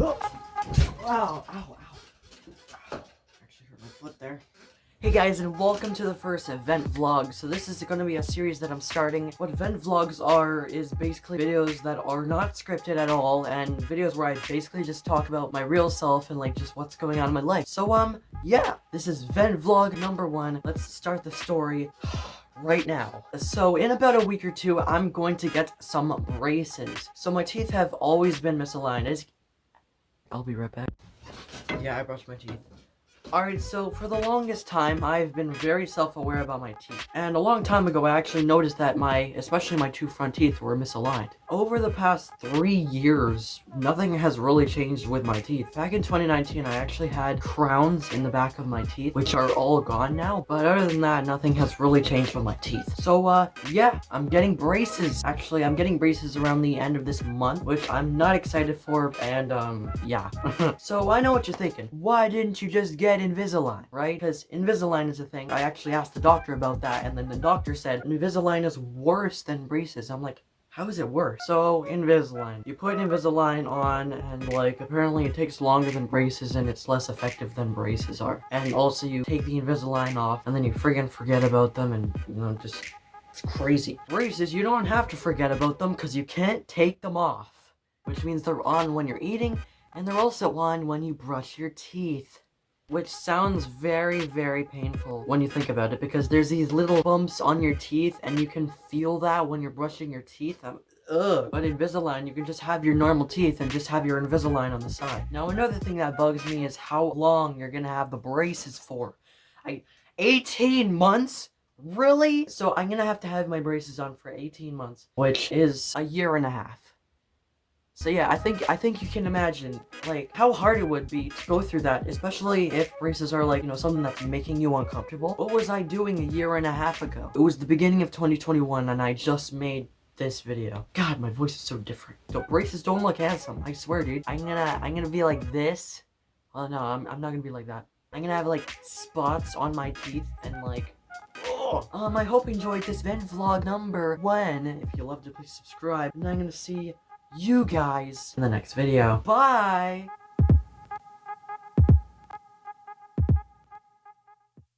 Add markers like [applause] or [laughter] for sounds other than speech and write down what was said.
Ow, ow, ow. Actually hurt my foot there. Hey guys, and welcome to the first event vlog. So this is going to be a series that I'm starting. What event vlogs are is basically videos that are not scripted at all, and videos where I basically just talk about my real self and like just what's going on in my life. So um, yeah, this is event vlog number one. Let's start the story. [sighs] right now. So in about a week or two, I'm going to get some braces. So my teeth have always been misaligned. As I'll be right back. Yeah, I brushed my teeth. Alright, so for the longest time, I've been very self-aware about my teeth. And a long time ago, I actually noticed that my, especially my two front teeth, were misaligned. Over the past three years, nothing has really changed with my teeth. Back in 2019, I actually had crowns in the back of my teeth, which are all gone now. But other than that, nothing has really changed with my teeth. So, uh, yeah, I'm getting braces. Actually, I'm getting braces around the end of this month, which I'm not excited for, and, um, yeah. [laughs] so I know what you're thinking. Why didn't you just get Invisalign, right? Because Invisalign is a thing. I actually asked the doctor about that, and then the doctor said Invisalign is worse than braces. I'm like, how is it worse? So, Invisalign. You put Invisalign on, and like, apparently it takes longer than braces, and it's less effective than braces are. And also, you take the Invisalign off, and then you friggin' forget about them, and, you know, just, it's crazy. Braces, you don't have to forget about them, because you can't take them off. Which means they're on when you're eating, and they're also on when you brush your teeth. Which sounds very, very painful when you think about it, because there's these little bumps on your teeth, and you can feel that when you're brushing your teeth. I'm, ugh. But Invisalign, you can just have your normal teeth and just have your Invisalign on the side. Now, another thing that bugs me is how long you're gonna have the braces for. I, 18 months? Really? So I'm gonna have to have my braces on for 18 months, which is a year and a half. So yeah, I think I think you can imagine like how hard it would be to go through that, especially if braces are like, you know, something that's making you uncomfortable. What was I doing a year and a half ago? It was the beginning of 2021 and I just made this video. God, my voice is so different. So braces don't look handsome. I swear, dude. I'm gonna I'm gonna be like this. Oh no, I'm I'm not gonna be like that. I'm gonna have like spots on my teeth and like [gasps] um, I hope you enjoyed this vlog number one. If you loved it, please subscribe. And I'm gonna see you guys in the next video. Bye!